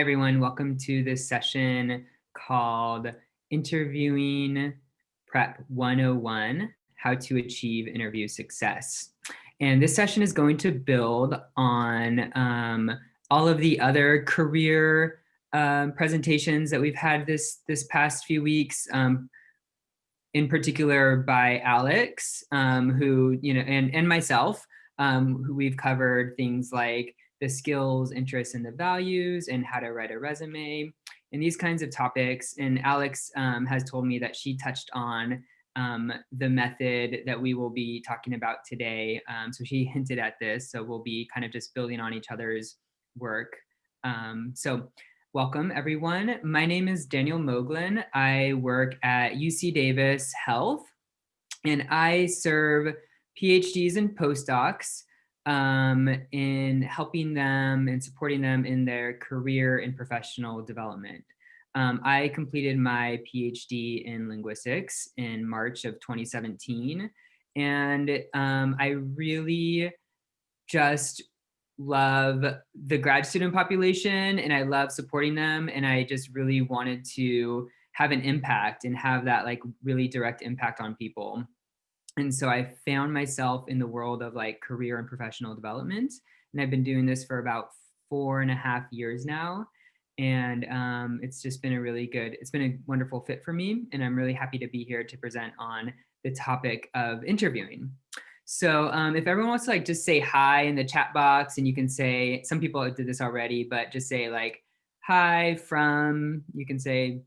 Everyone. Welcome to this session called Interviewing Prep 101, How to Achieve Interview Success. And this session is going to build on um, all of the other career um, presentations that we've had this, this past few weeks, um, in particular by Alex, um, who, you know, and, and myself, um, who we've covered things like the skills, interests, and the values, and how to write a resume, and these kinds of topics. And Alex um, has told me that she touched on um, the method that we will be talking about today. Um, so she hinted at this, so we'll be kind of just building on each other's work. Um, so welcome everyone. My name is Daniel Moglin. I work at UC Davis Health, and I serve PhDs and postdocs um, in helping them and supporting them in their career and professional development. Um, I completed my PhD in linguistics in March of 2017. And um, I really just love the grad student population and I love supporting them. And I just really wanted to have an impact and have that like really direct impact on people. And so I found myself in the world of like career and professional development. And I've been doing this for about four and a half years now. And um, it's just been a really good, it's been a wonderful fit for me. And I'm really happy to be here to present on the topic of interviewing. So um, if everyone wants to like just say hi in the chat box and you can say, some people did this already, but just say like, hi from, you can say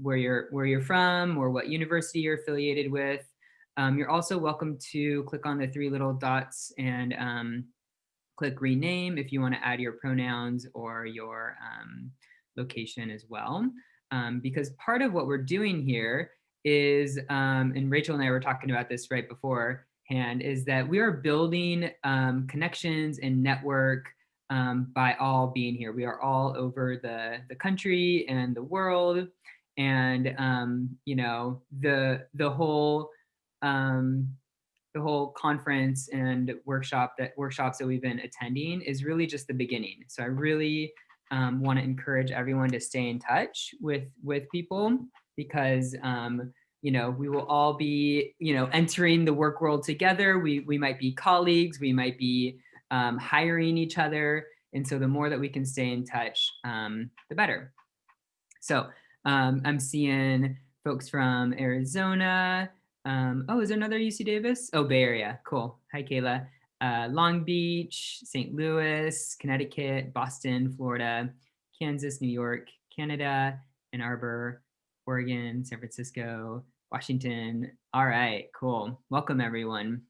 where you're, where you're from or what university you're affiliated with. Um, you're also welcome to click on the three little dots and um, click rename if you want to add your pronouns or your um, location as well. Um, because part of what we're doing here is, um, and Rachel and I were talking about this right beforehand, is that we are building um, connections and network by all being here. We are all over the, the country and the world. And, you know, the, the whole um, the whole conference and workshop that workshops that we've been attending is really just the beginning. So I really um, want to encourage everyone to stay in touch with with people because um, you know we will all be you know entering the work world together. We we might be colleagues, we might be um, hiring each other, and so the more that we can stay in touch, um, the better. So um, I'm seeing folks from Arizona, um, oh, is there another UC Davis? Oh, Bay Area. Cool. Hi, Kayla. Uh, Long Beach, St. Louis, Connecticut, Boston, Florida, Kansas, New York, Canada, Ann Arbor, Oregon, San Francisco, Washington. All right, cool. Welcome, everyone.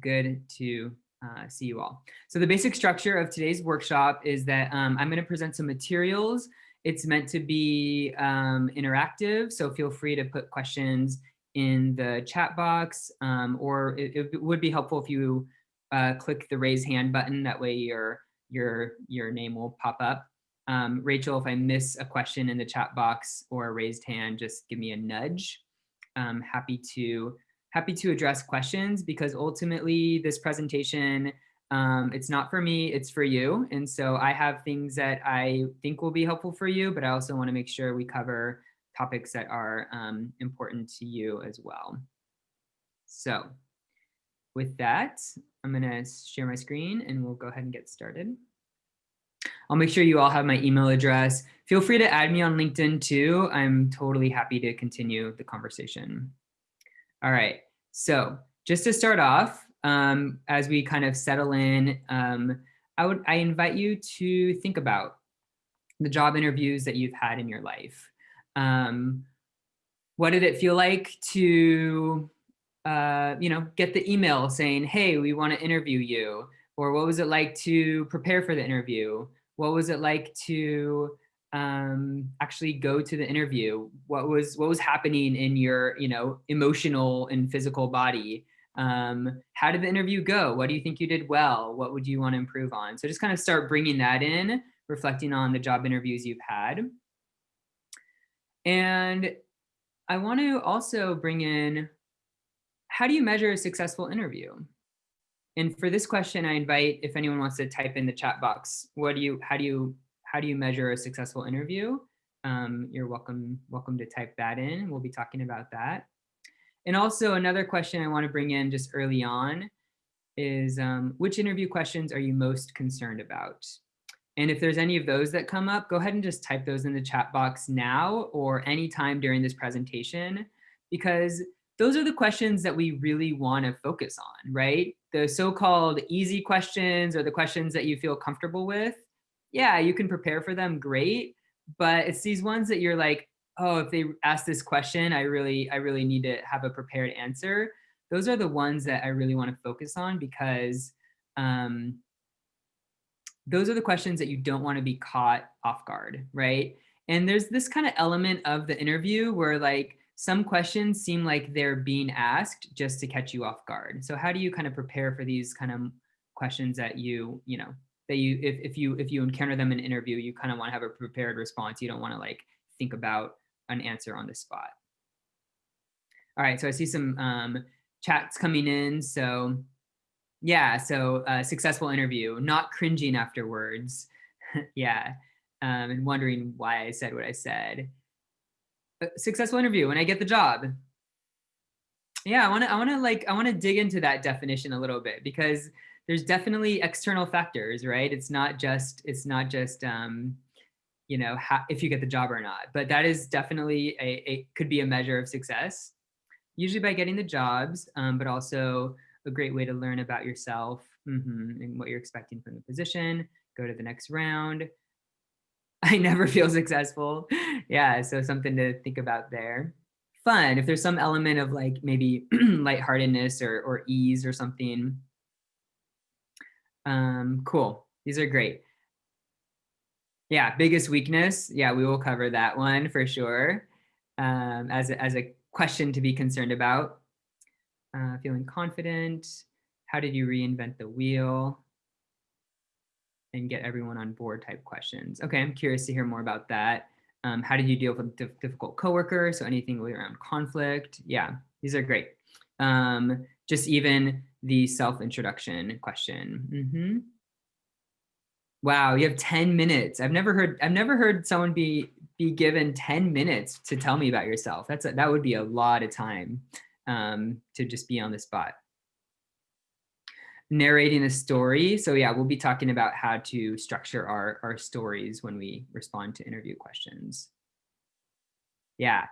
Good to uh, see you all. So the basic structure of today's workshop is that um, I'm going to present some materials. It's meant to be um, interactive, so feel free to put questions in the chat box, um, or it, it, would be helpful if you uh, click the raise hand button. That way your, your, your name will pop up. Um, Rachel, if I miss a question in the chat box or a raised hand, just give me a nudge. I'm happy to happy to address questions because ultimately this presentation, um, it's not for me, it's for you. And so I have things that I think will be helpful for you, but I also wanna make sure we cover topics that are um, important to you as well. So with that, I'm gonna share my screen and we'll go ahead and get started. I'll make sure you all have my email address. Feel free to add me on LinkedIn too. I'm totally happy to continue the conversation. All right, so just to start off, um, as we kind of settle in, um, I would I invite you to think about the job interviews that you've had in your life. Um, what did it feel like to, uh, you know, get the email saying, hey, we want to interview you? Or what was it like to prepare for the interview? What was it like to um, actually go to the interview? What was what was happening in your, you know, emotional and physical body? Um, how did the interview go? What do you think you did well? What would you want to improve on? So just kind of start bringing that in, reflecting on the job interviews you've had. And I want to also bring in, how do you measure a successful interview? And for this question, I invite if anyone wants to type in the chat box, what do you, how do you, how do you measure a successful interview? Um, you're welcome, welcome to type that in. We'll be talking about that. And also another question I wanna bring in just early on is um, which interview questions are you most concerned about? And if there's any of those that come up, go ahead and just type those in the chat box now or anytime during this presentation, because those are the questions that we really want to focus on, right? The so-called easy questions or the questions that you feel comfortable with. Yeah, you can prepare for them, great. But it's these ones that you're like, oh, if they ask this question, I really, I really need to have a prepared answer. Those are the ones that I really want to focus on because um, those are the questions that you don't want to be caught off guard, right? And there's this kind of element of the interview where like some questions seem like they're being asked just to catch you off guard. So how do you kind of prepare for these kind of questions that you, you know, that you, if, if you, if you encounter them in an interview, you kind of want to have a prepared response. You don't want to like think about an answer on the spot. All right, so I see some um, chats coming in. So yeah, so uh, successful interview, not cringing afterwards. yeah, um, and wondering why I said what I said. A successful interview when I get the job. Yeah, I want to I want to like I want to dig into that definition a little bit because there's definitely external factors, right? It's not just it's not just um, you know how, if you get the job or not, but that is definitely a, a could be a measure of success. Usually by getting the jobs, um, but also a great way to learn about yourself mm -hmm, and what you're expecting from the position. Go to the next round. I never feel successful. yeah, so something to think about there. Fun, if there's some element of like maybe lightheartedness or, or ease or something. Um, cool, these are great. Yeah, biggest weakness. Yeah, we will cover that one for sure um, as, a, as a question to be concerned about uh, feeling confident, how did you reinvent the wheel, and get everyone on board type questions. Okay, I'm curious to hear more about that. Um, how did you deal with a difficult coworker? So anything around conflict. Yeah, these are great. Um, just even the self-introduction question. Mm -hmm. Wow, you have 10 minutes. I've never heard I've never heard someone be be given 10 minutes to tell me about yourself. That's a, that would be a lot of time um, to just be on the spot. Narrating a story. So yeah, we'll be talking about how to structure our, our stories when we respond to interview questions. Yeah,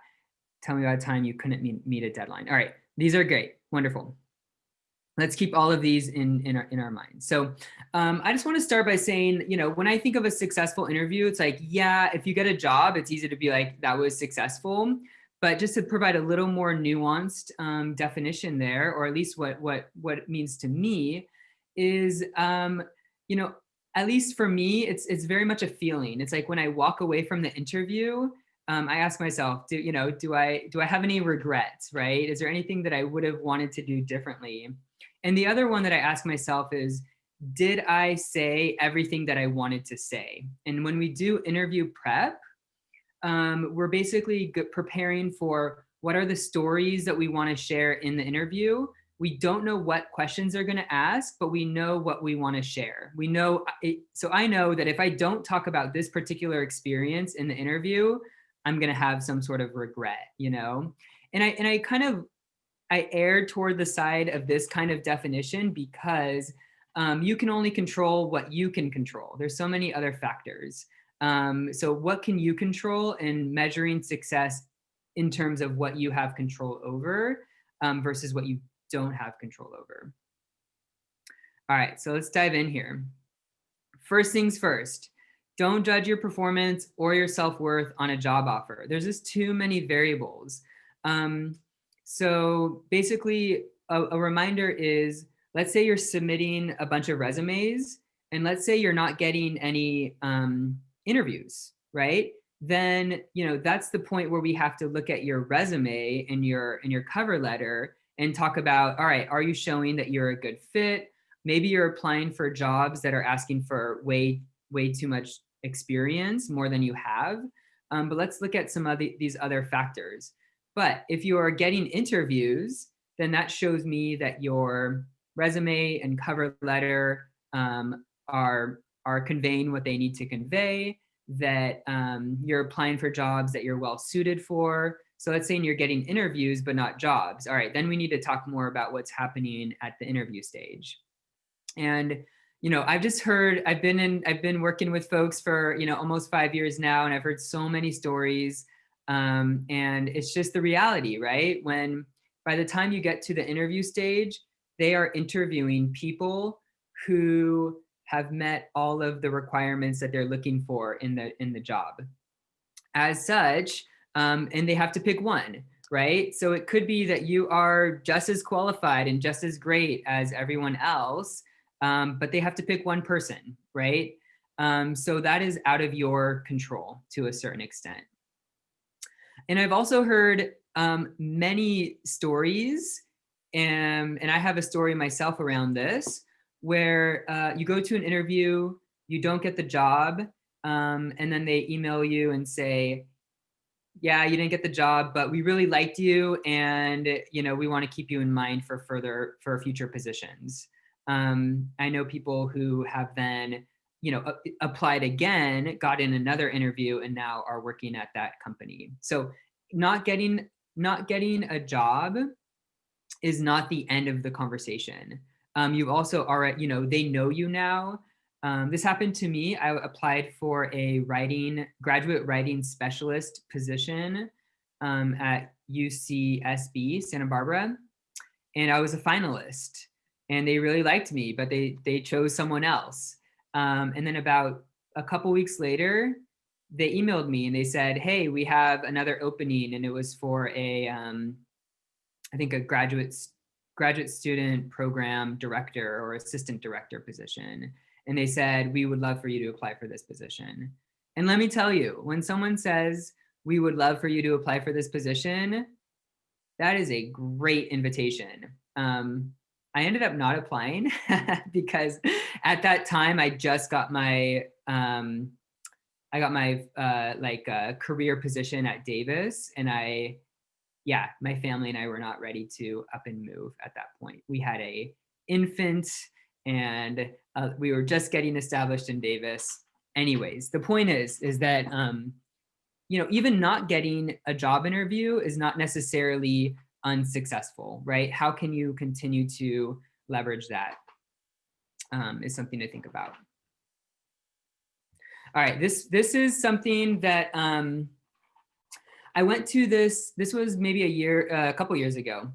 tell me about a time you couldn't meet, meet a deadline. All right, these are great, wonderful. Let's keep all of these in, in, our, in our minds. So um, I just wanna start by saying, you know, when I think of a successful interview, it's like, yeah, if you get a job, it's easy to be like, that was successful. But just to provide a little more nuanced um, definition there, or at least what, what, what it means to me, is, um, you know, at least for me, it's, it's very much a feeling. It's like when I walk away from the interview, um, I ask myself, do, you know, do I, do I have any regrets, right? Is there anything that I would have wanted to do differently? And the other one that I ask myself is, did I say everything that I wanted to say? And when we do interview prep, um, we're basically preparing for what are the stories that we want to share in the interview. We don't know what questions they're going to ask, but we know what we want to share. We know, uh, it, so I know that if I don't talk about this particular experience in the interview, I'm going to have some sort of regret, you know? And I, and I kind of, I err toward the side of this kind of definition because um, you can only control what you can control. There's so many other factors. Um, so what can you control in measuring success in terms of what you have control over um, versus what you don't have control over? All right, so let's dive in here. First things first, don't judge your performance or your self-worth on a job offer. There's just too many variables. Um, so basically, a, a reminder is, let's say you're submitting a bunch of resumes, and let's say you're not getting any um, interviews, right? Then, you know, that's the point where we have to look at your resume and your and your cover letter and talk about, all right, are you showing that you're a good fit? Maybe you're applying for jobs that are asking for way, way too much experience, more than you have. Um, but let's look at some of the, these other factors. But if you are getting interviews, then that shows me that your resume and cover letter um, are, are conveying what they need to convey that um, you're applying for jobs that you're well suited for. So let's say you're getting interviews, but not jobs. All right, then we need to talk more about what's happening at the interview stage. And you know, I've just heard, I've been in, I've been working with folks for, you know, almost five years now, and I've heard so many stories. Um, and it's just the reality, right? When by the time you get to the interview stage, they are interviewing people who have met all of the requirements that they're looking for in the in the job. As such, um, and they have to pick one, right? So it could be that you are just as qualified and just as great as everyone else, um, but they have to pick one person, right? Um, so that is out of your control to a certain extent. And I've also heard um, many stories, and, and I have a story myself around this, where uh, you go to an interview, you don't get the job, um, and then they email you and say, yeah, you didn't get the job, but we really liked you and you know we want to keep you in mind for further for future positions. Um, I know people who have then you know applied again, got in another interview, and now are working at that company. So not getting not getting a job is not the end of the conversation. Um, you also are, you know, they know you now. Um, this happened to me. I applied for a writing, graduate writing specialist position um, at UCSB, Santa Barbara. And I was a finalist and they really liked me, but they, they chose someone else. Um, and then about a couple weeks later, they emailed me and they said, hey, we have another opening. And it was for a, um, I think a graduate graduate student program director or assistant director position. And they said, we would love for you to apply for this position. And let me tell you, when someone says, we would love for you to apply for this position, that is a great invitation. Um, I ended up not applying because at that time I just got my, um, I got my uh, like uh, career position at Davis and I yeah, my family and I were not ready to up and move at that point. We had a infant and uh, we were just getting established in Davis. Anyways, the point is, is that, um, you know, even not getting a job interview is not necessarily unsuccessful, right? How can you continue to leverage that? Um, is something to think about. All right, this, this is something that um, I went to this, this was maybe a year, uh, a couple years ago.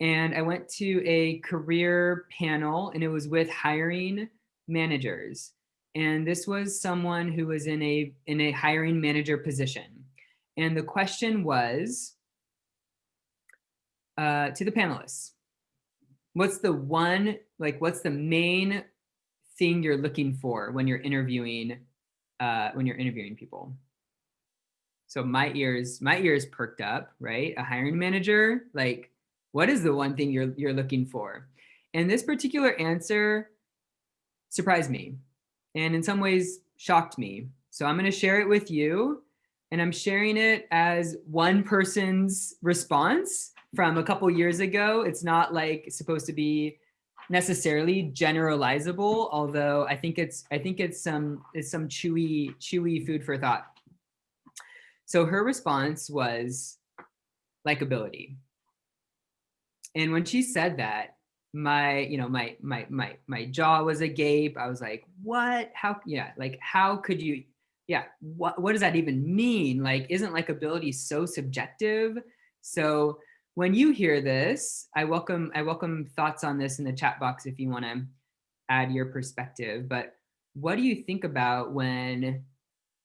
And I went to a career panel and it was with hiring managers. And this was someone who was in a, in a hiring manager position. And the question was uh, to the panelists, what's the one, like what's the main thing you're looking for when you're interviewing, uh, when you're interviewing people? So my ears, my ears perked up, right? A hiring manager, like, what is the one thing you're you're looking for? And this particular answer surprised me and in some ways shocked me. So I'm going to share it with you and I'm sharing it as one person's response from a couple years ago. It's not like supposed to be necessarily generalizable, although I think it's I think it's some it's some chewy chewy food for thought. So her response was likability. And when she said that, my, you know, my, my, my, my jaw was agape. I was like, what, how, yeah, like, how could you, yeah, what, what does that even mean? Like, isn't likability so subjective? So when you hear this, I welcome, I welcome thoughts on this in the chat box if you want to add your perspective. But what do you think about when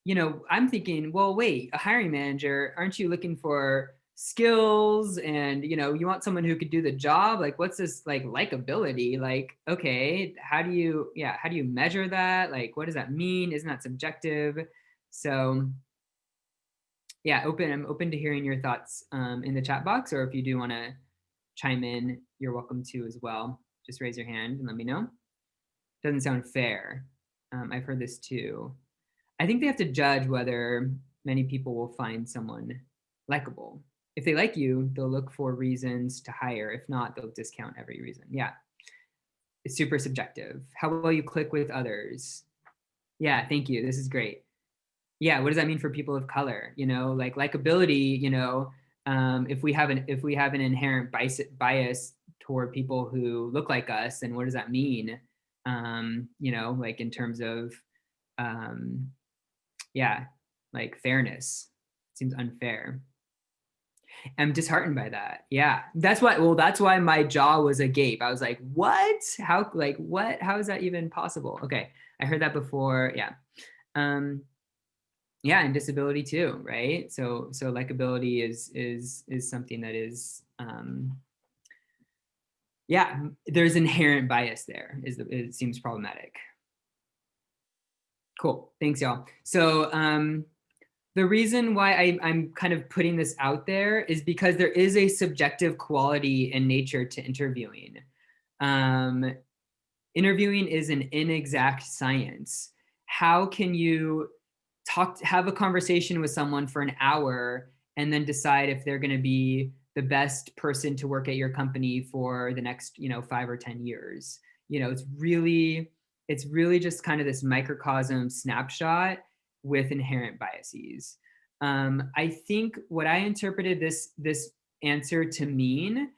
you know, I'm thinking, well, wait, a hiring manager, aren't you looking for skills and, you know, you want someone who could do the job? Like, what's this like likability? Like, okay, how do you, yeah, how do you measure that? Like, what does that mean? Isn't that subjective? So yeah, open, I'm open to hearing your thoughts um, in the chat box, or if you do want to chime in, you're welcome to as well. Just raise your hand and let me know. Doesn't sound fair. Um, I've heard this too. I think they have to judge whether many people will find someone likable. If they like you, they'll look for reasons to hire. If not, they'll discount every reason. Yeah, it's super subjective. How well you click with others. Yeah, thank you. This is great. yeah, what does that mean for people of color? You know, like likability, you know, um, if we have an if we have an inherent bias bias toward people who look like us, then what does that mean? Um, you know, like in terms of um, yeah, like fairness. seems unfair. I'm disheartened by that. Yeah, that's why. Well, that's why my jaw was agape. I was like, "What? How? Like, what? How is that even possible?" Okay, I heard that before. Yeah, um, yeah, and disability too, right? So, so likability is is is something that is, um, yeah, there's inherent bias there. Is it seems problematic. Cool. Thanks, y'all. So, um, the reason why I, I'm kind of putting this out there is because there is a subjective quality in nature to interviewing. Um, interviewing is an inexact science. How can you talk, have a conversation with someone for an hour and then decide if they're going to be the best person to work at your company for the next, you know, five or 10 years? You know, it's really, it's really just kind of this microcosm snapshot with inherent biases. Um, I think what I interpreted this, this answer to mean,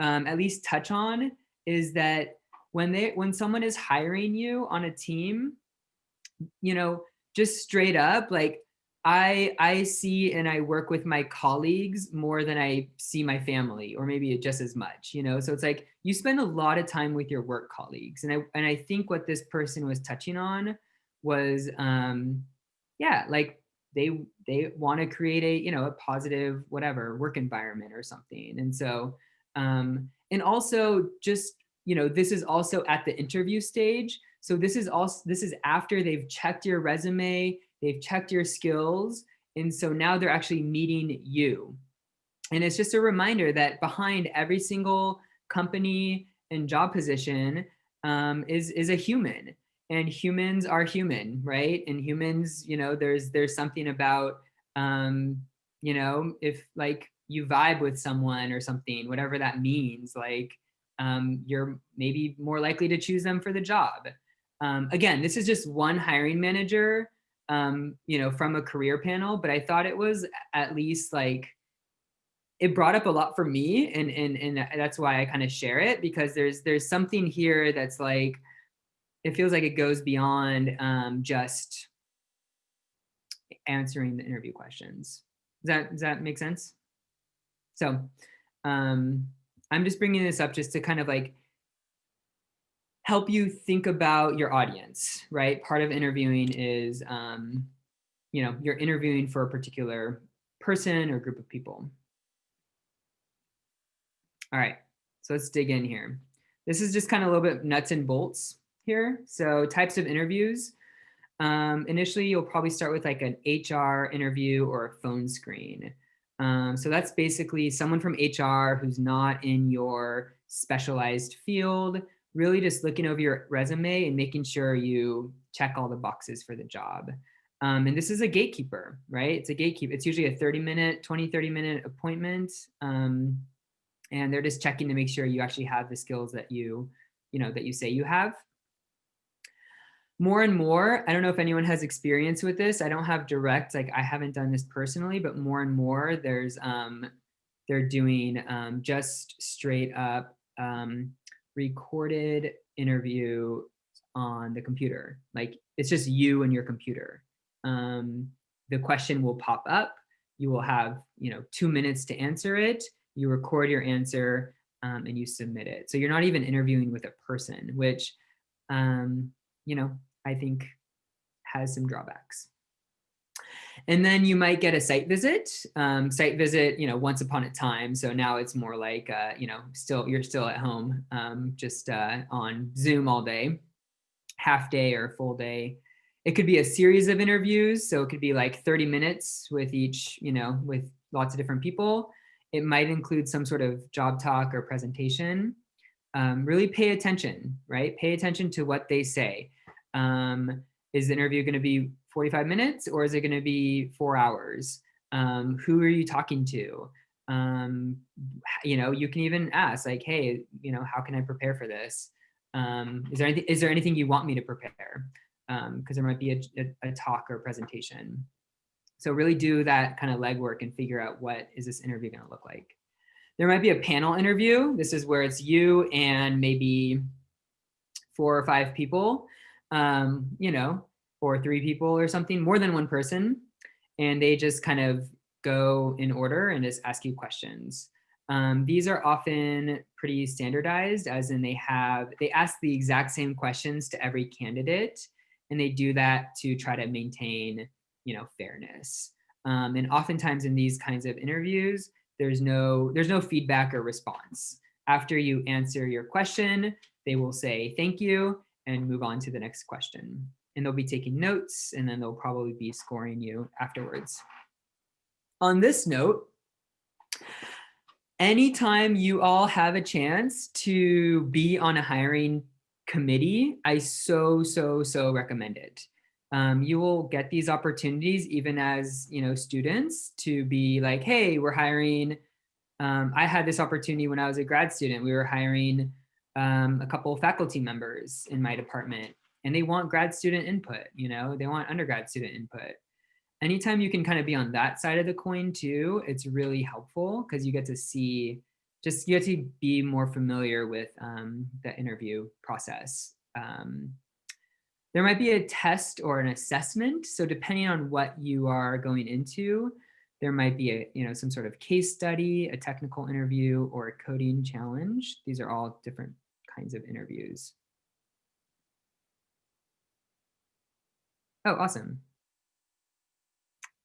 um, at least touch on, is that when they when someone is hiring you on a team, you know, just straight up, like I I see and I work with my colleagues more than I see my family, or maybe just as much, you know. So it's like you spend a lot of time with your work colleagues, and I and I think what this person was touching on was um, yeah, like they they want to create a you know a positive whatever work environment or something. And so um, and also just you know this is also at the interview stage. So this is also this is after they've checked your resume, they've checked your skills, and so now they're actually meeting you. And it's just a reminder that behind every single company and job position um, is is a human and humans are human, right? And humans, you know, there's there's something about, um, you know, if like you vibe with someone or something, whatever that means, like um, you're maybe more likely to choose them for the job. Um, again, this is just one hiring manager, um, you know, from a career panel, but I thought it was at least like it brought up a lot for me, and and and that's why I kind of share it because there's there's something here that's like it feels like it goes beyond um, just answering the interview questions. Does that, does that make sense? So um, I'm just bringing this up just to kind of like help you think about your audience, right? Part of interviewing is, um, you know, you're interviewing for a particular person or group of people. All right, so let's dig in here. This is just kind of a little bit nuts and bolts here. So types of interviews. Um, initially, you'll probably start with like an HR interview or a phone screen. Um, so that's basically someone from HR who's not in your specialized field, really just looking over your resume and making sure you check all the boxes for the job. Um, and this is a gatekeeper, right? It's a gatekeeper. It's usually a 30 minute, 20, 30 minute appointment. Um, and they're just checking to make sure you actually have the skills that you, you know, that you say you have more and more, I don't know if anyone has experience with this. I don't have direct, like I haven't done this personally, but more and more there's, um, they're doing um, just straight up um, recorded interview on the computer. Like it's just you and your computer. Um, the question will pop up. You will have, you know, two minutes to answer it. You record your answer um, and you submit it. So you're not even interviewing with a person, which, um, you know, I think has some drawbacks. And then you might get a site visit, um, site visit, you know, once upon a time. So now it's more like, uh, you know, still you're still at home, um, just uh, on Zoom all day, half day or full day. It could be a series of interviews. So it could be like 30 minutes with each, you know, with lots of different people. It might include some sort of job talk or presentation. Um, really pay attention, right? Pay attention to what they say. Um, is the interview going to be 45 minutes or is it going to be four hours? Um, who are you talking to? Um, you know, you can even ask like, hey, you know, how can I prepare for this? Um, is there anything, is there anything you want me to prepare? Because um, there might be a, a, a talk or a presentation. So really do that kind of legwork and figure out what is this interview going to look like. There might be a panel interview. This is where it's you and maybe four or five people, um, you know, or three people or something, more than one person. And they just kind of go in order and just ask you questions. Um, these are often pretty standardized as in they have, they ask the exact same questions to every candidate and they do that to try to maintain, you know, fairness. Um, and oftentimes in these kinds of interviews, there's no, there's no feedback or response. After you answer your question, they will say thank you and move on to the next question. And they'll be taking notes and then they'll probably be scoring you afterwards. On this note, anytime you all have a chance to be on a hiring committee, I so, so, so recommend it. Um, you will get these opportunities even as you know students to be like, hey, we're hiring. Um, I had this opportunity when I was a grad student. We were hiring um, a couple of faculty members in my department and they want grad student input, you know, they want undergrad student input. Anytime you can kind of be on that side of the coin too, it's really helpful because you get to see just you get to be more familiar with um, the interview process. Um, there might be a test or an assessment. So depending on what you are going into, there might be a, you know, some sort of case study, a technical interview, or a coding challenge. These are all different kinds of interviews. Oh, awesome.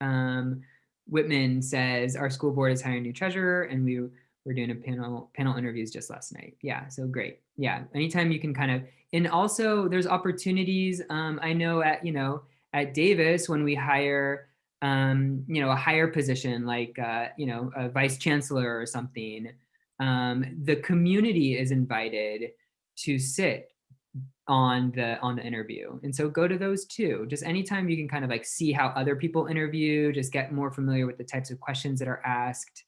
Um, Whitman says, our school board is hiring a new treasurer and we we're doing a panel panel interviews just last night. Yeah, so great. Yeah, anytime you can kind of, and also there's opportunities. Um, I know at, you know, at Davis when we hire, um, you know, a higher position like, uh, you know, a vice chancellor or something, um, the community is invited to sit on the on the interview and so go to those too just anytime you can kind of like see how other people interview just get more familiar with the types of questions that are asked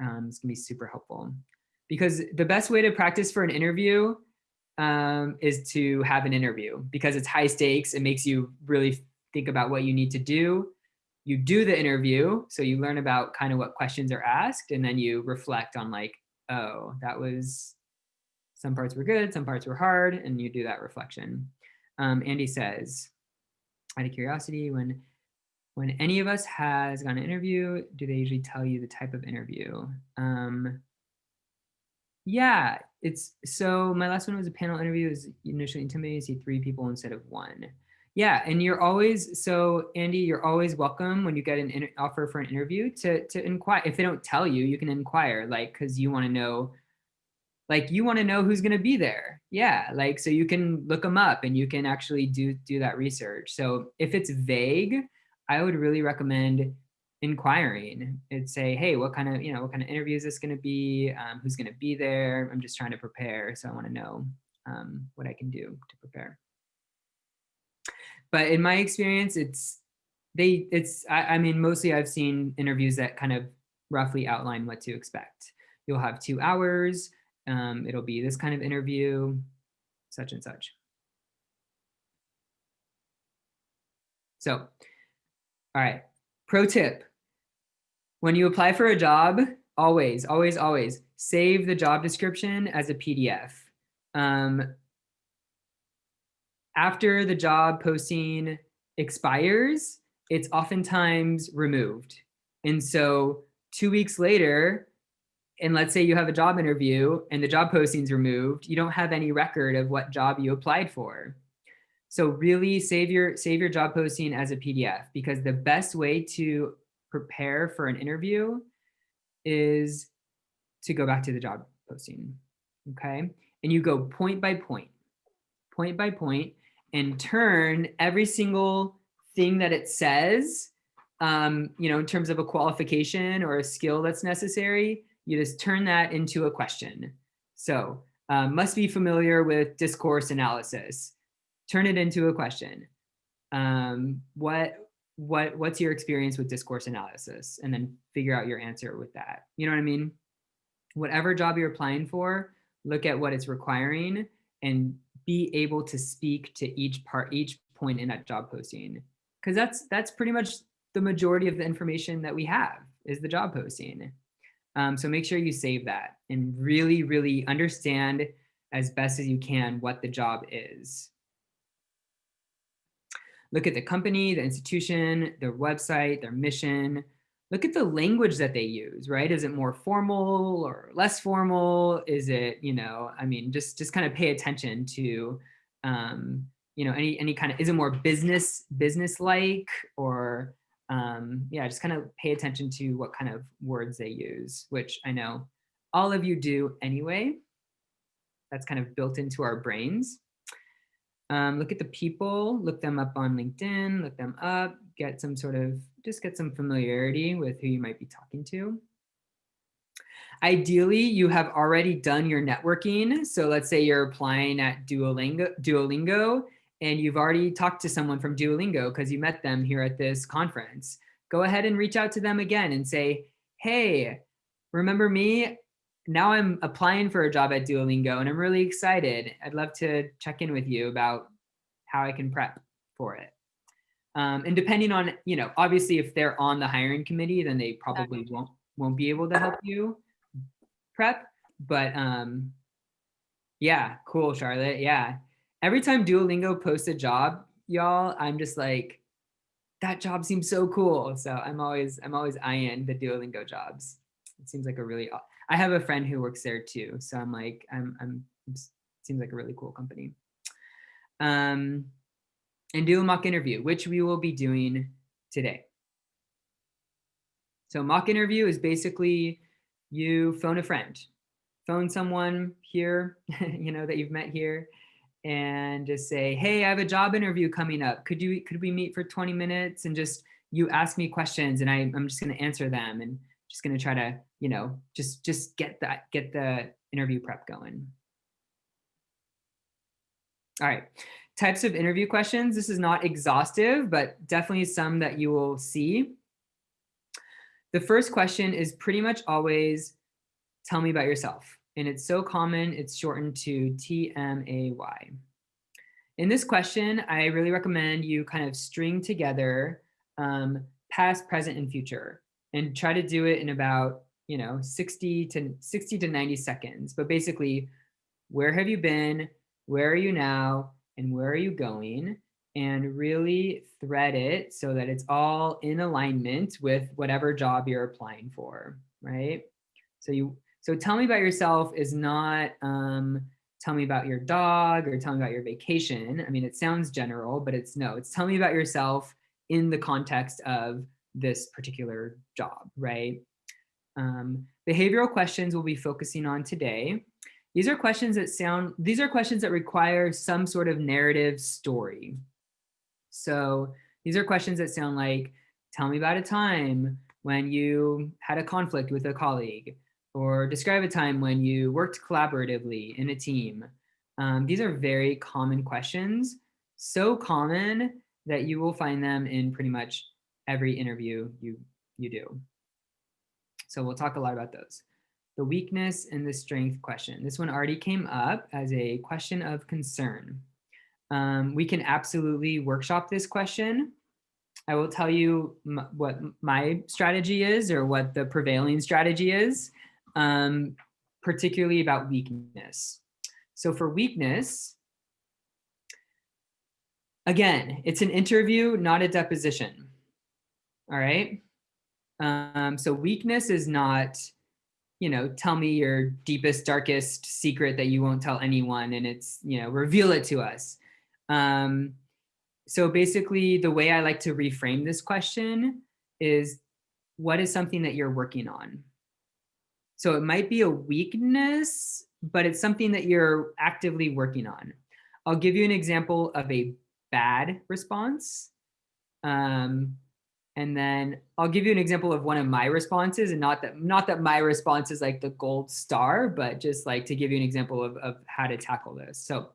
um, it's gonna be super helpful because the best way to practice for an interview um, is to have an interview because it's high stakes. It makes you really think about what you need to do. You do the interview, so you learn about kind of what questions are asked, and then you reflect on like, oh, that was, some parts were good, some parts were hard, and you do that reflection. Um, Andy says, out of curiosity, when when any of us has gone to interview, do they usually tell you the type of interview? Um, yeah, it's so my last one was a panel interview. It was initially intimidating to see three people instead of one. Yeah, and you're always so Andy, you're always welcome when you get an offer for an interview to to inquire. If they don't tell you, you can inquire, like because you want to know, like you want to know who's going to be there. Yeah, like so you can look them up and you can actually do do that research. So if it's vague, I would really recommend inquiring and say, hey, what kind of, you know, what kind of interview is this going to be? Um, who's going to be there? I'm just trying to prepare. So I want to know um, what I can do to prepare. But in my experience, it's, they, it's, I, I mean, mostly I've seen interviews that kind of roughly outline what to expect. You'll have two hours. Um, it'll be this kind of interview, such and such. So all right, pro tip. When you apply for a job, always, always, always save the job description as a PDF. Um, after the job posting expires, it's oftentimes removed. And so two weeks later, and let's say you have a job interview and the job posting's removed, you don't have any record of what job you applied for. So really save your, save your job posting as a PDF because the best way to prepare for an interview is to go back to the job posting, okay? And you go point by point, point by point, and turn every single thing that it says, um, you know, in terms of a qualification or a skill that's necessary, you just turn that into a question. So um, must be familiar with discourse analysis turn it into a question. Um, what what what's your experience with discourse analysis and then figure out your answer with that you know what i mean whatever job you're applying for look at what it's requiring and be able to speak to each part each point in that job posting because that's that's pretty much the majority of the information that we have is the job posting. Um, so make sure you save that and really, really understand as best as you can what the job is. Look at the company, the institution, their website, their mission. Look at the language that they use, right? Is it more formal or less formal? Is it, you know, I mean, just just kind of pay attention to, um, you know, any any kind of is it more business business like or um, yeah, just kind of pay attention to what kind of words they use, which I know all of you do anyway. That's kind of built into our brains. Um, look at the people, look them up on LinkedIn, look them up, get some sort of, just get some familiarity with who you might be talking to. Ideally, you have already done your networking. So let's say you're applying at Duolingo, Duolingo and you've already talked to someone from Duolingo because you met them here at this conference. Go ahead and reach out to them again and say, hey, remember me? now I'm applying for a job at Duolingo and I'm really excited. I'd love to check in with you about how I can prep for it. Um, and depending on, you know, obviously if they're on the hiring committee, then they probably won't won't be able to help you prep. But um, yeah, cool, Charlotte. Yeah. Every time Duolingo posts a job, y'all, I'm just like, that job seems so cool. So I'm always I'm always eyeing the Duolingo jobs. It seems like a really I have a friend who works there too. So I'm like, I'm, I'm, seems like a really cool company. Um, and do a mock interview, which we will be doing today. So mock interview is basically you phone a friend, phone someone here, you know, that you've met here and just say, hey, I have a job interview coming up. Could you, could we meet for 20 minutes and just, you ask me questions and I, I'm just gonna answer them and just gonna try to you know, just just get that get the interview prep going. All right, types of interview questions. This is not exhaustive, but definitely some that you will see. The first question is pretty much always, tell me about yourself. And it's so common, it's shortened to TMAY. In this question, I really recommend you kind of string together um, past, present, and future and try to do it in about you know, 60 to 60 to 90 seconds. But basically, where have you been? Where are you now? And where are you going? And really thread it so that it's all in alignment with whatever job you're applying for, right? So you so tell me about yourself is not um, tell me about your dog or tell me about your vacation. I mean, it sounds general, but it's no, it's tell me about yourself in the context of this particular job, right? Um, behavioral questions we'll be focusing on today. These are questions that sound, these are questions that require some sort of narrative story. So these are questions that sound like, tell me about a time when you had a conflict with a colleague, or describe a time when you worked collaboratively in a team. Um, these are very common questions, so common that you will find them in pretty much every interview you, you do. So we'll talk a lot about those. The weakness and the strength question. This one already came up as a question of concern. Um, we can absolutely workshop this question. I will tell you what my strategy is or what the prevailing strategy is, um, particularly about weakness. So for weakness, again, it's an interview, not a deposition. All right. Um, so weakness is not, you know, tell me your deepest, darkest secret that you won't tell anyone and it's, you know, reveal it to us. Um, so basically the way I like to reframe this question is what is something that you're working on? So it might be a weakness, but it's something that you're actively working on. I'll give you an example of a bad response. Um, and then I'll give you an example of one of my responses and not that not that my response is like the gold star, but just like to give you an example of, of how to tackle this. So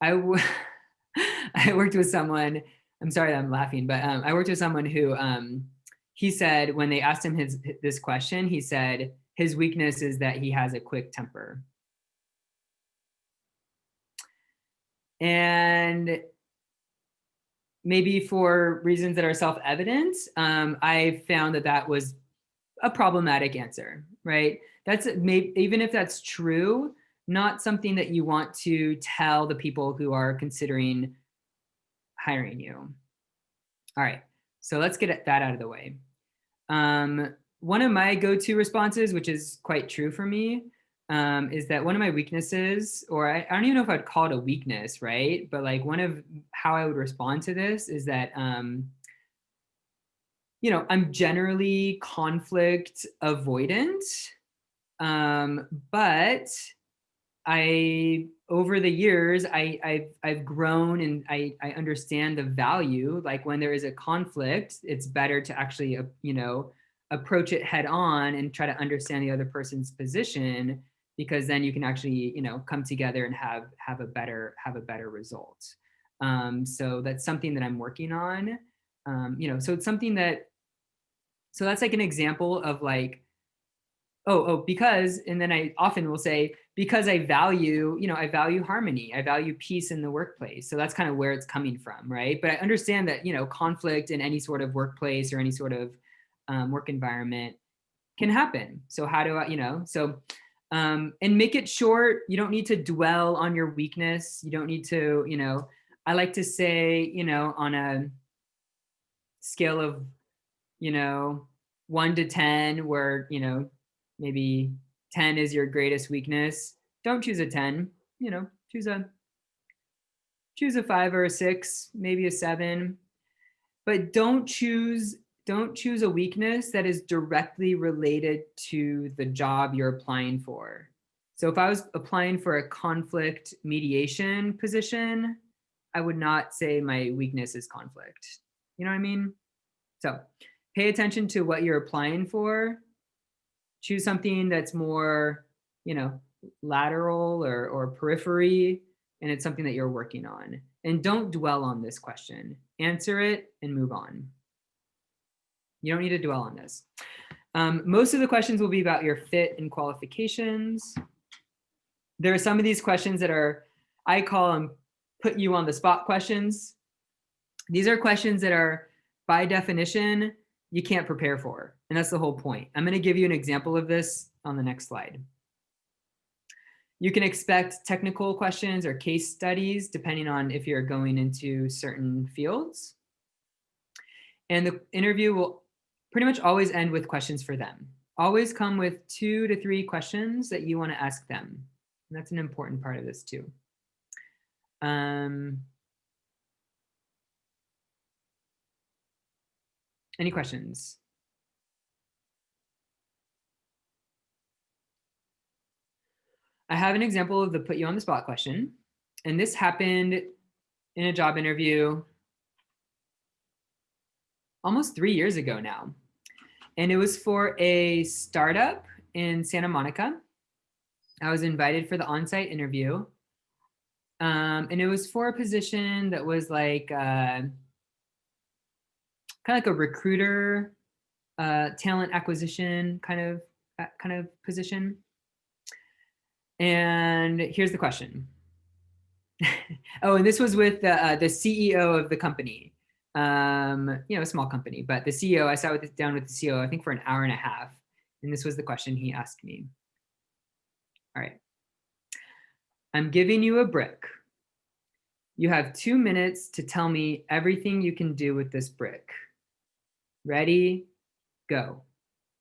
I, I worked with someone, I'm sorry I'm laughing, but um, I worked with someone who um, he said when they asked him his this question, he said his weakness is that he has a quick temper. And maybe for reasons that are self-evident, um, I found that that was a problematic answer, right? That's maybe even if that's true, not something that you want to tell the people who are considering hiring you. All right, so let's get that out of the way. Um, one of my go-to responses, which is quite true for me, um, is that one of my weaknesses, or I, I, don't even know if I'd call it a weakness, right? But like one of how I would respond to this is that, um, you know, I'm generally conflict avoidant, um, but I, over the years, I, I've, I've grown and I, I understand the value, like when there is a conflict, it's better to actually, uh, you know, approach it head on and try to understand the other person's position because then you can actually, you know, come together and have have a better have a better result. Um, so that's something that I'm working on. Um, you know, so it's something that, so that's like an example of like, oh, oh, because, and then I often will say, because I value, you know, I value harmony, I value peace in the workplace. So that's kind of where it's coming from, right? But I understand that, you know, conflict in any sort of workplace or any sort of um, work environment can happen. So how do I, you know, so um, and make it short. You don't need to dwell on your weakness. You don't need to, you know, I like to say, you know, on a scale of, you know, one to 10 where, you know, maybe 10 is your greatest weakness. Don't choose a 10, you know, choose a, choose a five or a six, maybe a seven, but don't choose don't choose a weakness that is directly related to the job you're applying for. So if I was applying for a conflict mediation position, I would not say my weakness is conflict. You know what I mean? So pay attention to what you're applying for. Choose something that's more, you know, lateral or, or periphery, and it's something that you're working on. And don't dwell on this question. Answer it and move on. You don't need to dwell on this. Um, most of the questions will be about your fit and qualifications. There are some of these questions that are, I call them put you on the spot questions. These are questions that are by definition, you can't prepare for. And that's the whole point. I'm gonna give you an example of this on the next slide. You can expect technical questions or case studies depending on if you're going into certain fields. And the interview will pretty much always end with questions for them. Always come with two to three questions that you want to ask them. And that's an important part of this too. Um, any questions? I have an example of the put you on the spot question. And this happened in a job interview almost three years ago now. And it was for a startup in Santa Monica. I was invited for the on-site interview. Um, and it was for a position that was like uh, kind of like a recruiter, uh, talent acquisition kind of uh, kind of position. And here's the question. oh, and this was with the, uh, the CEO of the company um, you know, a small company, but the CEO, I sat with, down with the CEO, I think for an hour and a half. And this was the question he asked me. All right. I'm giving you a brick. You have two minutes to tell me everything you can do with this brick. Ready, go.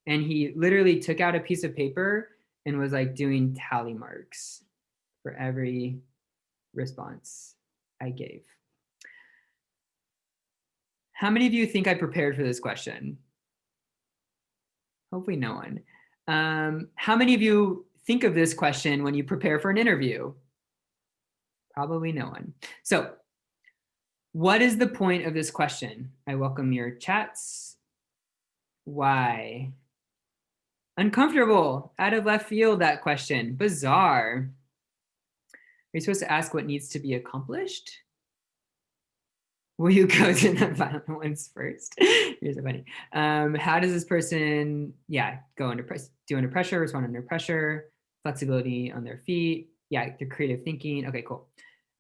And he literally took out a piece of paper and was like doing tally marks for every response I gave. How many of you think I prepared for this question? Hopefully no one. Um, how many of you think of this question when you prepare for an interview? Probably no one. So what is the point of this question? I welcome your chats. Why? Uncomfortable, out of left field, that question, bizarre. Are you supposed to ask what needs to be accomplished? Will you go to the violent ones first? Here's a funny. Um, how does this person, yeah, go under press, do under pressure, respond under pressure, flexibility on their feet. Yeah, the creative thinking. Okay, cool.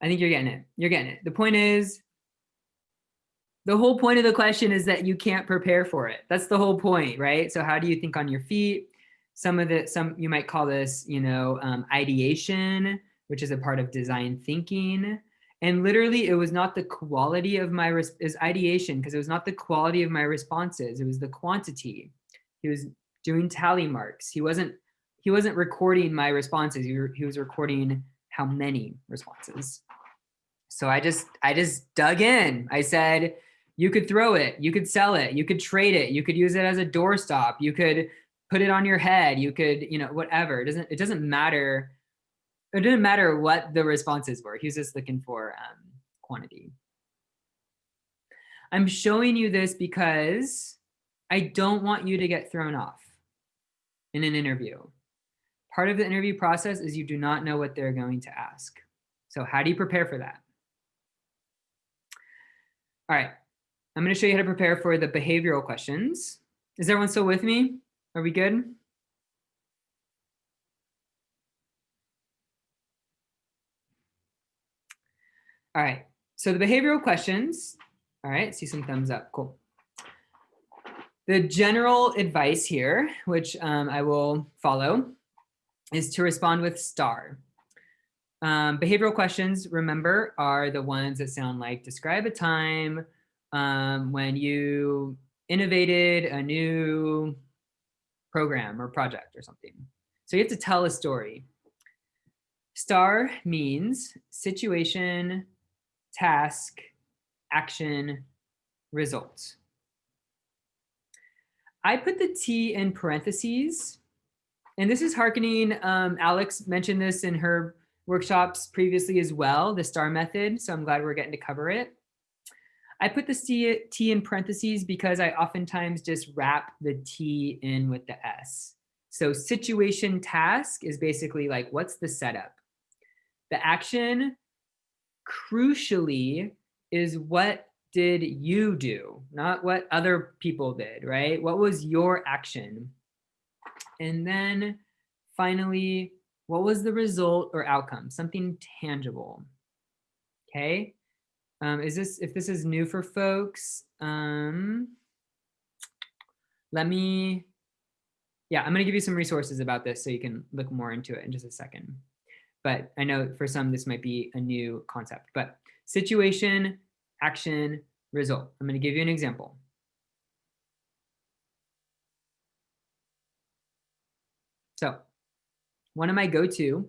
I think you're getting it. You're getting it. The point is, the whole point of the question is that you can't prepare for it. That's the whole point, right? So how do you think on your feet? Some of the, some, you might call this, you know, um, ideation, which is a part of design thinking. And literally it was not the quality of my, is ideation, because it was not the quality of my responses, it was the quantity. He was doing tally marks. He wasn't, he wasn't recording my responses. He, he was recording how many responses. So I just, I just dug in. I said, you could throw it, you could sell it, you could trade it, you could use it as a doorstop, you could put it on your head, you could, you know, whatever. It doesn't, it doesn't matter. It didn't matter what the responses were. He was just looking for um, quantity. I'm showing you this because I don't want you to get thrown off in an interview. Part of the interview process is you do not know what they're going to ask. So how do you prepare for that? All right, I'm going to show you how to prepare for the behavioral questions. Is everyone still with me? Are we good? All right, so the behavioral questions, all right, see some thumbs up, cool. The general advice here, which um, I will follow, is to respond with star. Um, behavioral questions, remember, are the ones that sound like describe a time um, when you innovated a new program or project or something. So you have to tell a story. STAR means situation, task, action, result. I put the T in parentheses, and this is harkening, um, Alex mentioned this in her workshops previously as well, the STAR method, so I'm glad we're getting to cover it. I put the C, T in parentheses because I oftentimes just wrap the T in with the S. So situation task is basically like, what's the setup? The action, crucially, is what did you do, not what other people did, right? What was your action? And then finally, what was the result or outcome? Something tangible, okay? Um, is this, if this is new for folks, um, let me, yeah, I'm gonna give you some resources about this so you can look more into it in just a second. But I know for some, this might be a new concept, but situation, action, result. I'm gonna give you an example. So one of my go-to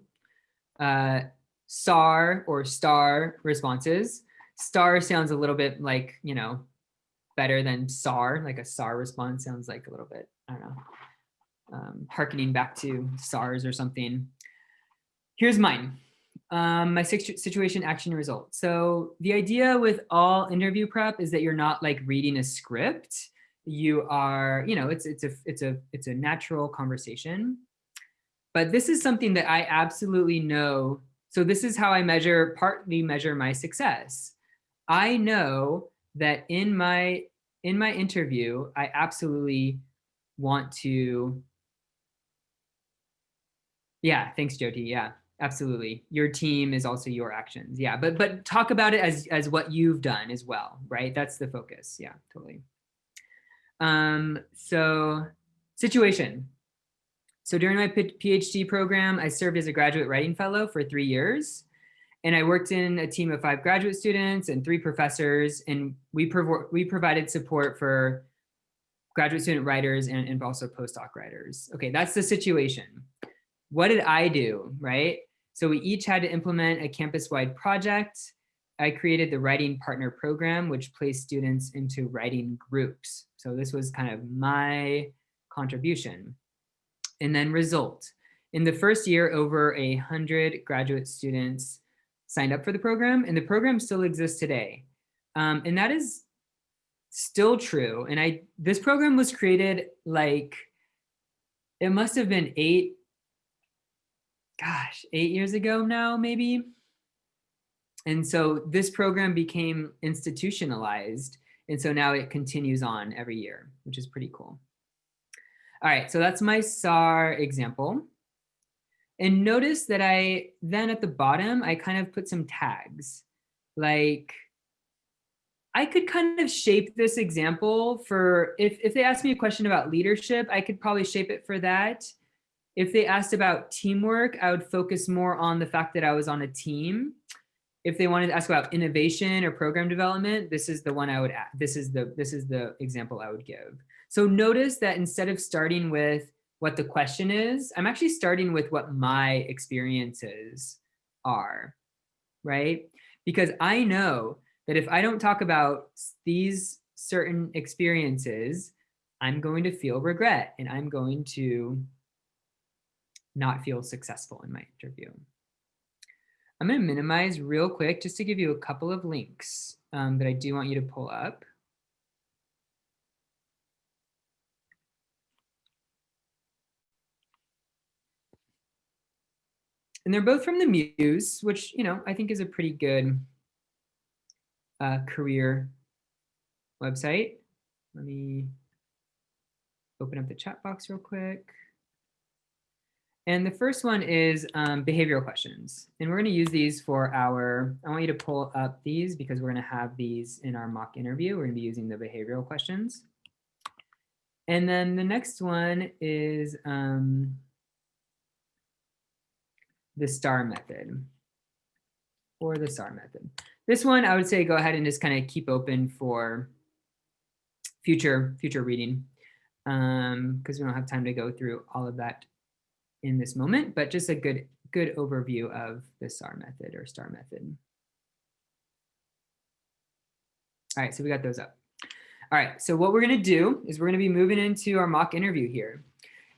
uh, SAR or STAR responses star sounds a little bit like, you know, better than SAR, like a SAR response sounds like a little bit, I don't know, um, harkening back to SARS or something. Here's mine, um, my situation action result. So the idea with all interview prep is that you're not like reading a script. You are, you know, it's, it's, a, it's, a, it's a natural conversation. But this is something that I absolutely know. So this is how I measure, partly measure my success. I know that in my in my interview, I absolutely want to. Yeah, thanks, Jyoti. Yeah, absolutely. Your team is also your actions. Yeah, but but talk about it as as what you've done as well, right? That's the focus. Yeah, totally. Um, so situation. So during my PhD program, I served as a graduate writing fellow for three years. And I worked in a team of five graduate students and three professors, and we, we provided support for graduate student writers and, and also postdoc writers. Okay, that's the situation. What did I do, right? So we each had to implement a campus-wide project. I created the Writing Partner Program, which placed students into writing groups. So this was kind of my contribution. And then result. In the first year, over a 100 graduate students signed up for the program and the program still exists today. Um, and that is still true. And I this program was created like, it must have been eight, gosh, eight years ago now, maybe. And so this program became institutionalized. And so now it continues on every year, which is pretty cool. All right, so that's my SAR example. And notice that I then at the bottom, I kind of put some tags like I could kind of shape this example for if, if they ask me a question about leadership, I could probably shape it for that. If they asked about teamwork, I would focus more on the fact that I was on a team. If they wanted to ask about innovation or program development, this is the one I would add. This is the this is the example I would give. So notice that instead of starting with what the question is, I'm actually starting with what my experiences are, right? Because I know that if I don't talk about these certain experiences, I'm going to feel regret and I'm going to not feel successful in my interview. I'm going to minimize real quick just to give you a couple of links um, that I do want you to pull up. And they're both from the Muse, which, you know, I think is a pretty good uh, career website. Let me open up the chat box real quick. And the first one is um, behavioral questions. And we're going to use these for our, I want you to pull up these because we're going to have these in our mock interview. We're going to be using the behavioral questions. And then the next one is um, the STAR method or the STAR method. This one, I would say go ahead and just kind of keep open for future future reading because um, we don't have time to go through all of that in this moment, but just a good good overview of the STAR method or STAR method. All right, so we got those up. All right, so what we're gonna do is we're gonna be moving into our mock interview here.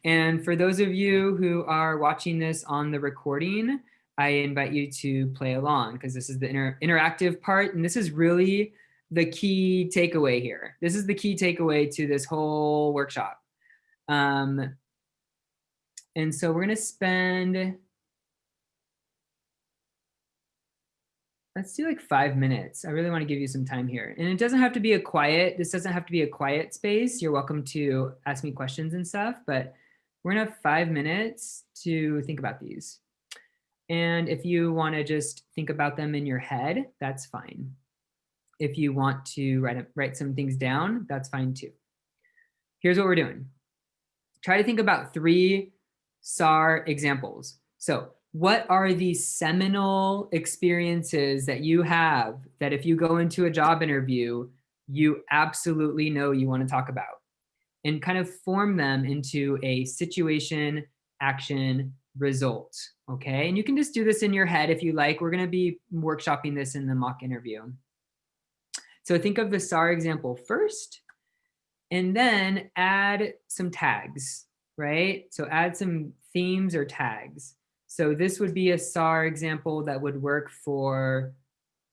And for those of you who are watching this on the recording, I invite you to play along because this is the inter interactive part. And this is really the key takeaway here. This is the key takeaway to this whole workshop. Um, and so we're going to spend, let's do like five minutes. I really want to give you some time here. And it doesn't have to be a quiet, this doesn't have to be a quiet space. You're welcome to ask me questions and stuff, but we're to have five minutes to think about these. And if you want to just think about them in your head, that's fine. If you want to write, write some things down, that's fine too. Here's what we're doing. Try to think about three SAR examples. So what are these seminal experiences that you have that if you go into a job interview, you absolutely know you want to talk about? And kind of form them into a situation, action, result, okay? And you can just do this in your head if you like. We're gonna be workshopping this in the mock interview. So think of the SAR example first, and then add some tags, right? So add some themes or tags. So this would be a SAR example that would work for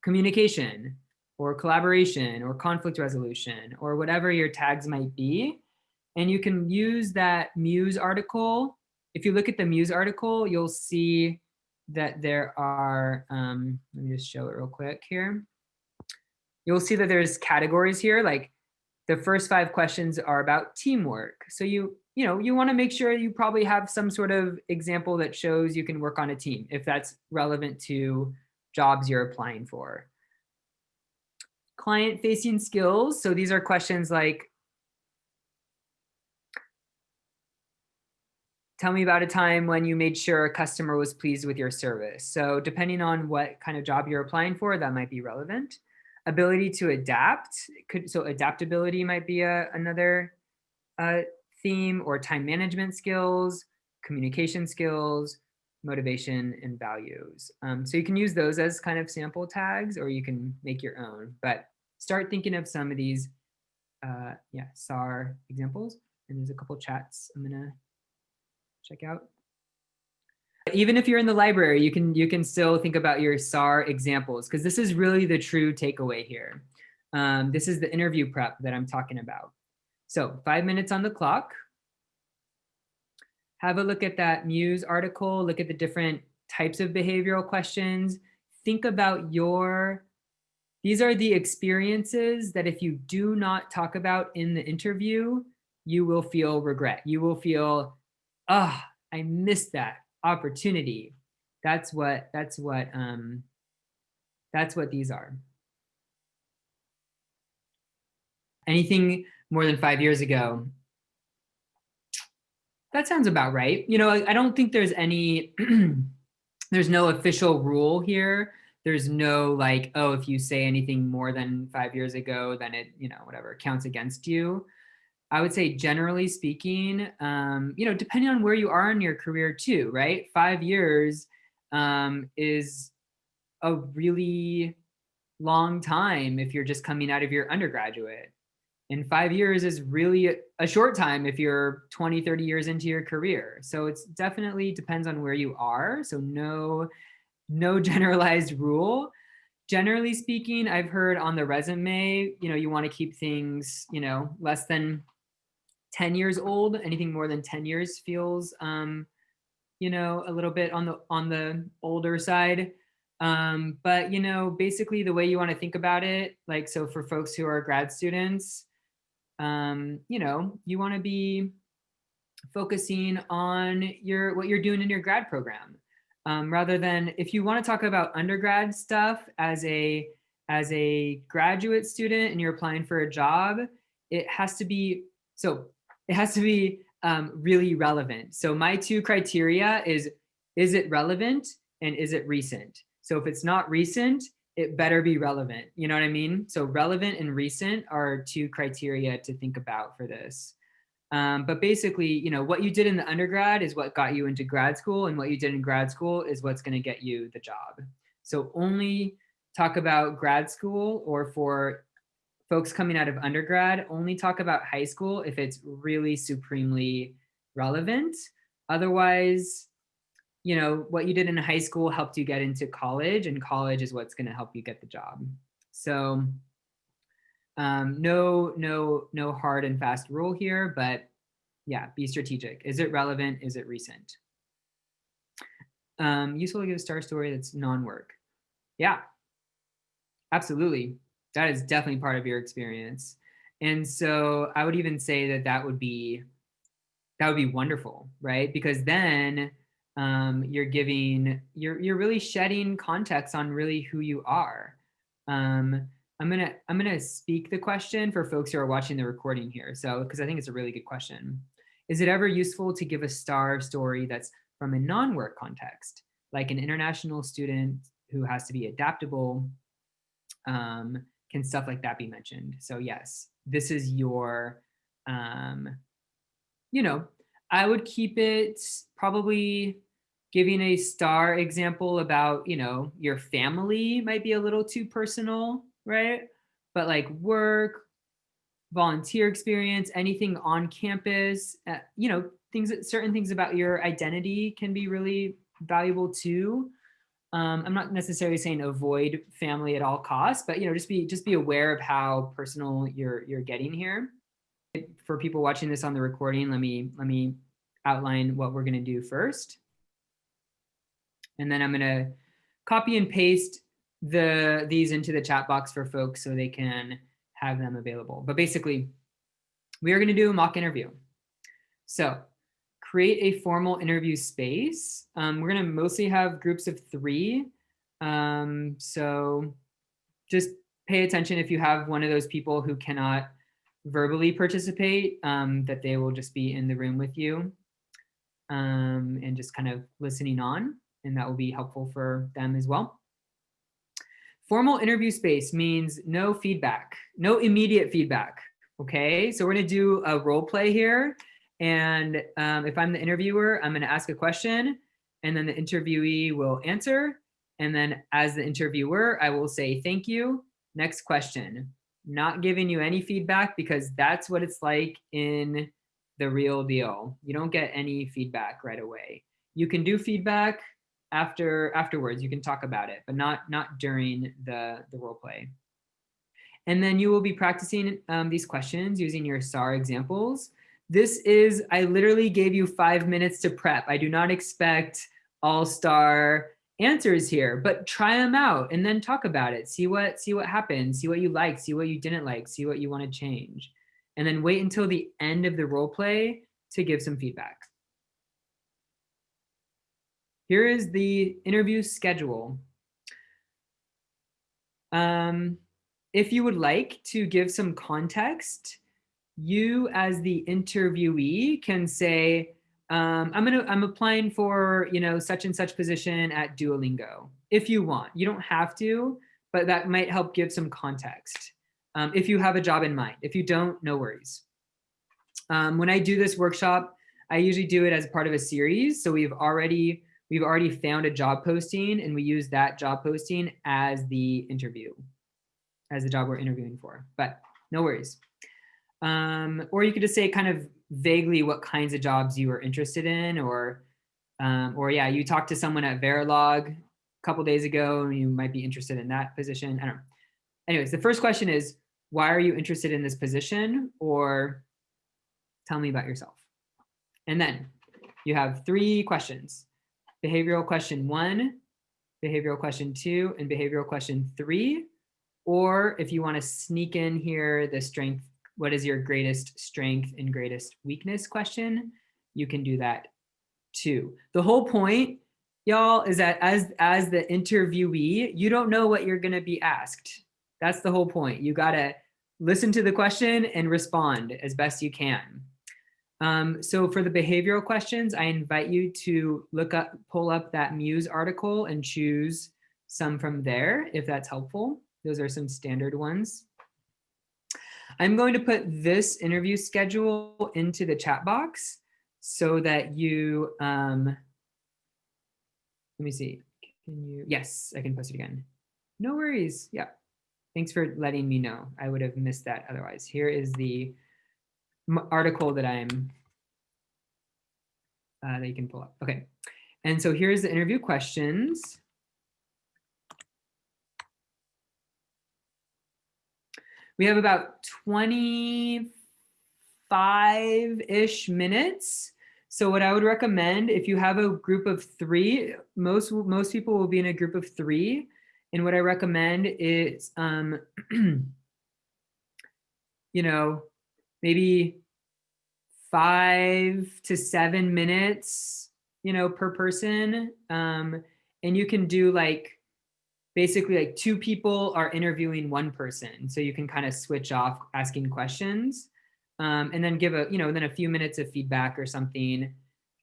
communication or collaboration or conflict resolution or whatever your tags might be. And you can use that Muse article if you look at the Muse article, you'll see that there are, um, let me just show it real quick here. You'll see that there's categories here, like the first five questions are about teamwork. So you, you know, you wanna make sure you probably have some sort of example that shows you can work on a team if that's relevant to jobs you're applying for. Client facing skills. So these are questions like, tell me about a time when you made sure a customer was pleased with your service. So depending on what kind of job you're applying for, that might be relevant. Ability to adapt, could so adaptability might be a, another uh, theme or time management skills, communication skills, motivation and values. Um, so you can use those as kind of sample tags or you can make your own, but start thinking of some of these, uh, yeah, SAR examples. And there's a couple chats I'm gonna check out. Even if you're in the library, you can you can still think about your SAR examples because this is really the true takeaway here. Um, this is the interview prep that I'm talking about. So five minutes on the clock. Have a look at that Muse article, look at the different types of behavioral questions. Think about your, these are the experiences that if you do not talk about in the interview, you will feel regret. You will feel ah, oh, I missed that opportunity. That's what, that's what, um, that's what these are. anything more than five years ago. That sounds about right. You know, I, I don't think there's any, there's no official rule here. There's no like, oh, if you say anything more than five years ago, then it, you know, whatever counts against you. I would say generally speaking, um, you know, depending on where you are in your career too, right? Five years um, is a really long time if you're just coming out of your undergraduate. And five years is really a short time if you're 20, 30 years into your career. So it's definitely depends on where you are. So no, no generalized rule. Generally speaking, I've heard on the resume, you know, you want to keep things, you know, less than 10 years old, anything more than 10 years feels, um, you know, a little bit on the on the older side. Um, but, you know, basically the way you want to think about it, like, so for folks who are grad students, um, you know, you want to be focusing on your what you're doing in your grad program um, rather than if you want to talk about undergrad stuff as a as a graduate student and you're applying for a job, it has to be so it has to be um, really relevant. So my two criteria is, is it relevant and is it recent? So if it's not recent, it better be relevant. You know what I mean? So relevant and recent are two criteria to think about for this. Um, but basically, you know, what you did in the undergrad is what got you into grad school and what you did in grad school is what's going to get you the job. So only talk about grad school or for folks coming out of undergrad only talk about high school if it's really supremely relevant. Otherwise, you know, what you did in high school helped you get into college and college is what's gonna help you get the job. So um, no, no, no hard and fast rule here, but yeah, be strategic. Is it relevant? Is it recent? Um, useful to give a star story that's non-work. Yeah, absolutely that is definitely part of your experience. And so I would even say that that would be that would be wonderful, right? Because then um, you're giving you're you're really shedding context on really who you are. Um, I'm gonna I'm gonna speak the question for folks who are watching the recording here. So because I think it's a really good question. Is it ever useful to give a star story that's from a non-work context, like an international student who has to be adaptable um, can stuff like that be mentioned? So yes, this is your, um, you know, I would keep it probably giving a star example about, you know, your family might be a little too personal, right? But like work, volunteer experience, anything on campus, uh, you know, things, that certain things about your identity can be really valuable too. Um, I'm not necessarily saying avoid family at all costs, but you know, just be just be aware of how personal you're you're getting here. For people watching this on the recording, let me let me outline what we're going to do first. And then I'm going to copy and paste the these into the chat box for folks so they can have them available. But basically, we are going to do a mock interview. So create a formal interview space. Um, we're going to mostly have groups of three. Um, so just pay attention if you have one of those people who cannot verbally participate, um, that they will just be in the room with you um, and just kind of listening on. And that will be helpful for them as well. Formal interview space means no feedback, no immediate feedback. Okay, so we're gonna do a role play here. And um, if I'm the interviewer, I'm going to ask a question and then the interviewee will answer. And then as the interviewer, I will say, thank you. Next question. Not giving you any feedback because that's what it's like in the real deal. You don't get any feedback right away. You can do feedback after afterwards. You can talk about it, but not not during the, the role play. And then you will be practicing um, these questions using your STAR examples. This is, I literally gave you five minutes to prep. I do not expect all-star answers here, but try them out and then talk about it. See what, see what happens, see what you like, see what you didn't like, see what you want to change. And then wait until the end of the role play to give some feedback. Here is the interview schedule. Um, if you would like to give some context, you as the interviewee can say, um, I'm gonna I'm applying for you know such and such position at Duolingo if you want. You don't have to, but that might help give some context um, if you have a job in mind. If you don't, no worries. Um, when I do this workshop, I usually do it as part of a series. So we've already we've already found a job posting and we use that job posting as the interview, as the job we're interviewing for. But no worries. Um, or you could just say kind of vaguely what kinds of jobs you are interested in or um, or yeah, you talked to someone at Verilog a couple days ago and you might be interested in that position. I don't know. Anyways, the first question is, why are you interested in this position? Or tell me about yourself. And then you have three questions. Behavioral question one, behavioral question two, and behavioral question three. Or if you want to sneak in here the strength what is your greatest strength and greatest weakness question, you can do that too. The whole point, y'all, is that as, as the interviewee, you don't know what you're gonna be asked. That's the whole point. You gotta listen to the question and respond as best you can. Um, so for the behavioral questions, I invite you to look up, pull up that Muse article and choose some from there, if that's helpful. Those are some standard ones. I'm going to put this interview schedule into the chat box so that you, um, let me see, can you, yes, I can post it again. No worries, yeah. Thanks for letting me know. I would have missed that otherwise. Here is the article that I'm, uh, that you can pull up. Okay, and so here's the interview questions. We have about 25-ish minutes. So what I would recommend, if you have a group of three, most, most people will be in a group of three. And what I recommend is, um, you know, maybe five to seven minutes, you know, per person. Um, and you can do like basically like two people are interviewing one person. So you can kind of switch off asking questions um, and then give a, you know, then a few minutes of feedback or something.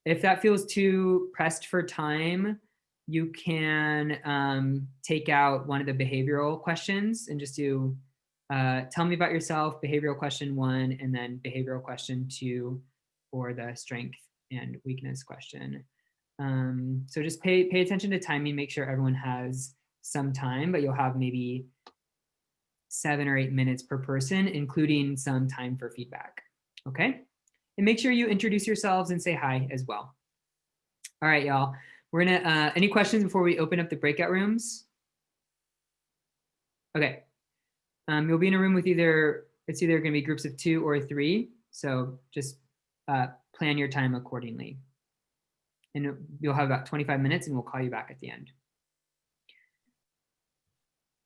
If that feels too pressed for time, you can um, take out one of the behavioral questions and just do, uh, tell me about yourself, behavioral question one, and then behavioral question two for the strength and weakness question. Um, so just pay, pay attention to timing, make sure everyone has some time, but you'll have maybe seven or eight minutes per person, including some time for feedback. Okay. And make sure you introduce yourselves and say hi as well. All right, y'all. We're gonna, uh, any questions before we open up the breakout rooms? Okay. Um, you'll be in a room with either, it's either gonna be groups of two or three. So just uh, plan your time accordingly. And you'll have about 25 minutes and we'll call you back at the end.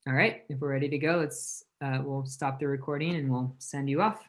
All right, if we're ready to go, let's, uh, we'll stop the recording and we'll send you off.